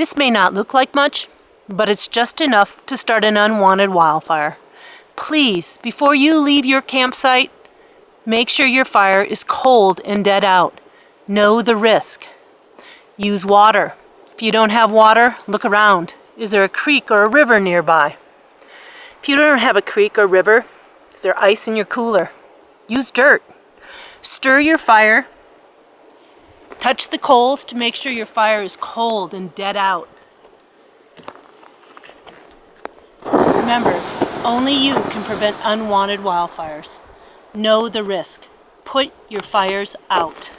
This may not look like much, but it's just enough to start an unwanted wildfire. Please, before you leave your campsite, make sure your fire is cold and dead out. Know the risk. Use water. If you don't have water, look around. Is there a creek or a river nearby? If you don't have a creek or river, is there ice in your cooler? Use dirt. Stir your fire. Touch the coals to make sure your fire is cold and dead out. Remember, only you can prevent unwanted wildfires. Know the risk. Put your fires out.